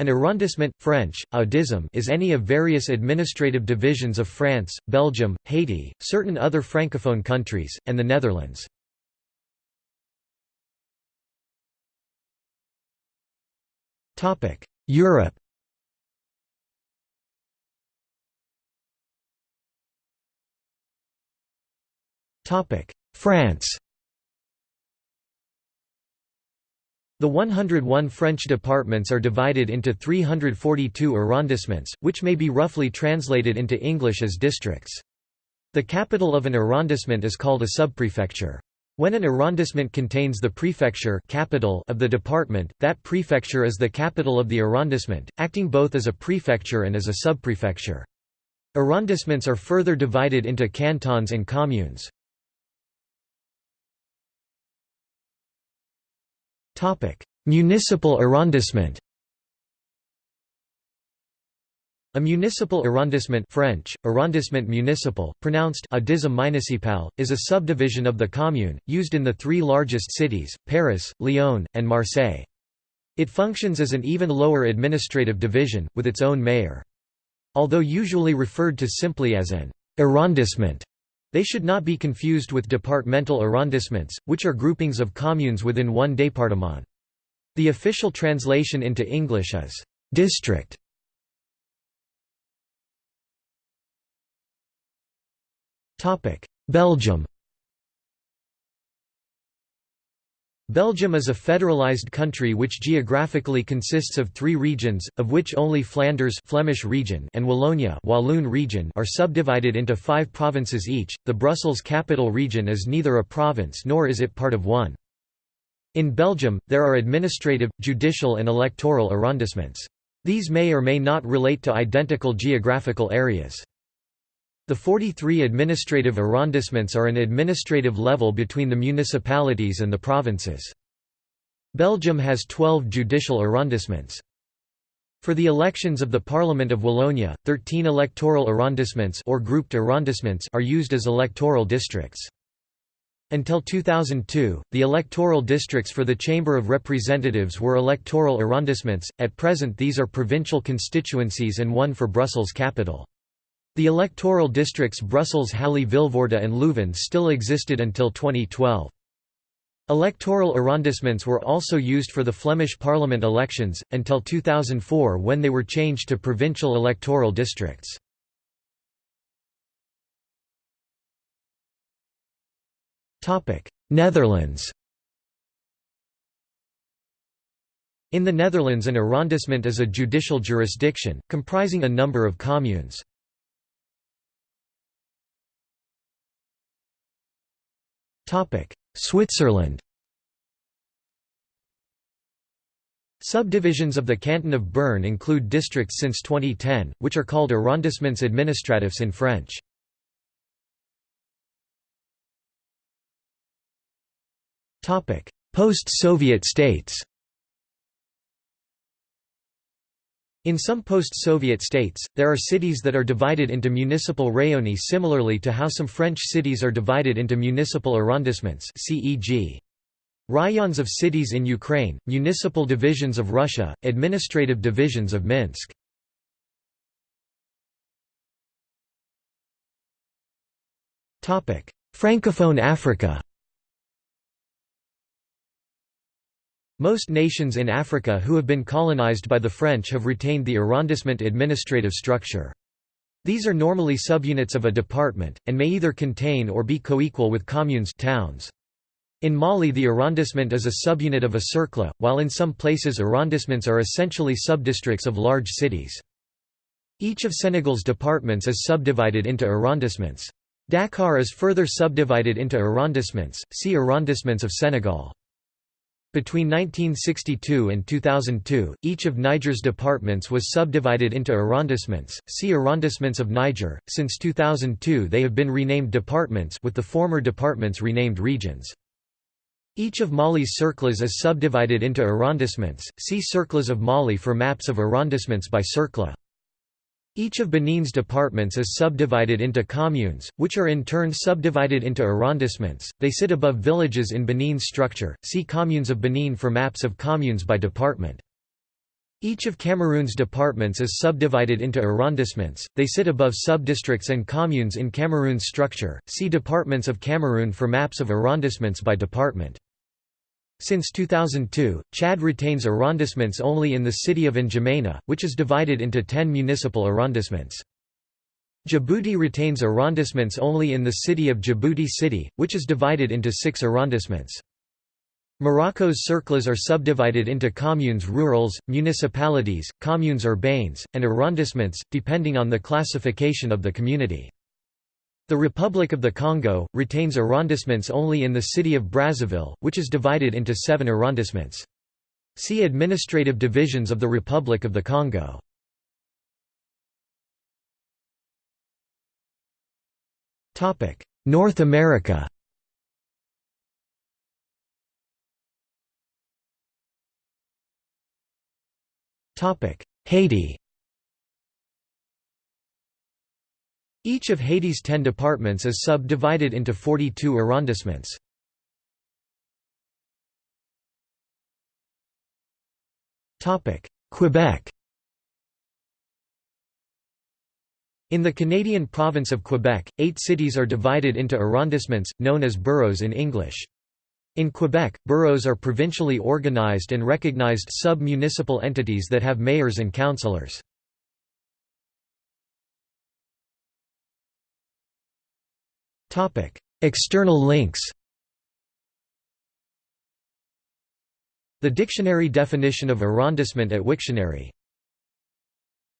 An arrondissement, French, is any of various administrative divisions of France, Belgium, Haiti, certain other francophone countries, and the Netherlands. Europe France The 101 French departments are divided into 342 arrondissements, which may be roughly translated into English as districts. The capital of an arrondissement is called a subprefecture. When an arrondissement contains the prefecture capital of the department, that prefecture is the capital of the arrondissement, acting both as a prefecture and as a subprefecture. Arrondissements are further divided into cantons and communes. Municipal arrondissement A municipal arrondissement French, arrondissement municipal, pronounced municipal, is a subdivision of the commune, used in the three largest cities, Paris, Lyon, and Marseille. It functions as an even lower administrative division, with its own mayor. Although usually referred to simply as an arrondissement, they should not be confused with departmental arrondissements, which are groupings of communes within one département. The official translation into English is district. Belgium Belgium is a federalized country which geographically consists of three regions, of which only Flanders Flemish region and Wallonia Walloon region are subdivided into five provinces each. The Brussels capital region is neither a province nor is it part of one. In Belgium, there are administrative, judicial and electoral arrondissements. These may or may not relate to identical geographical areas. The 43 administrative arrondissements are an administrative level between the municipalities and the provinces. Belgium has 12 judicial arrondissements. For the elections of the Parliament of Wallonia, 13 electoral arrondissements or grouped arrondissements are used as electoral districts. Until 2002, the electoral districts for the Chamber of Representatives were electoral arrondissements, at present these are provincial constituencies and one for Brussels capital. The electoral districts Brussels Halle Vilvoorde and Leuven still existed until 2012. Electoral arrondissements were also used for the Flemish parliament elections, until 2004 when they were changed to provincial electoral districts. Netherlands In the Netherlands an arrondissement is a judicial jurisdiction, comprising a number of communes. Switzerland. Subdivisions of the canton of Bern include districts since 2010, which are called arrondissements administratifs in French. Post-Soviet states In some post-Soviet states, there are cities that are divided into municipal rayons similarly to how some French cities are divided into municipal arrondissements CEG. Rayons of cities in Ukraine, municipal divisions of Russia, administrative divisions of Minsk. Francophone Africa Most nations in Africa who have been colonized by the French have retained the arrondissement administrative structure. These are normally subunits of a department, and may either contain or be coequal with communes towns. In Mali the arrondissement is a subunit of a cercle, while in some places arrondissements are essentially subdistricts of large cities. Each of Senegal's departments is subdivided into arrondissements. Dakar is further subdivided into arrondissements, see Arrondissements of Senegal. Between 1962 and 2002, each of Niger's departments was subdivided into arrondissements. See Arrondissements of Niger. Since 2002, they have been renamed departments, with the former departments renamed regions. Each of Mali's cercles is subdivided into arrondissements. See Cercles of Mali for maps of arrondissements by cercle. Each of Benin's departments is subdivided into communes, which are in turn subdivided into arrondissements. They sit above villages in Benin's structure. See Communes of Benin for maps of communes by department. Each of Cameroon's departments is subdivided into arrondissements, they sit above subdistricts and communes in Cameroon's structure. See Departments of Cameroon for maps of arrondissements by department. Since 2002, Chad retains arrondissements only in the city of N'Djamena, which is divided into 10 municipal arrondissements. Djibouti retains arrondissements only in the city of Djibouti City, which is divided into six arrondissements. Morocco's cercles are subdivided into communes rurales, municipalities, communes urbaines, and arrondissements, depending on the classification of the community. The Republic of the Congo, retains arrondissements only in the city of Brazzaville, which is divided into seven arrondissements. See Administrative divisions of the Republic of the Congo. North America Haiti Each of Haiti's ten departments is subdivided into 42 arrondissements. Quebec In the Canadian province of Quebec, eight cities are divided into arrondissements, known as boroughs in English. In Quebec, boroughs are provincially organized and recognized sub-municipal entities that have mayors and councillors. External links The dictionary definition of arrondissement at Wiktionary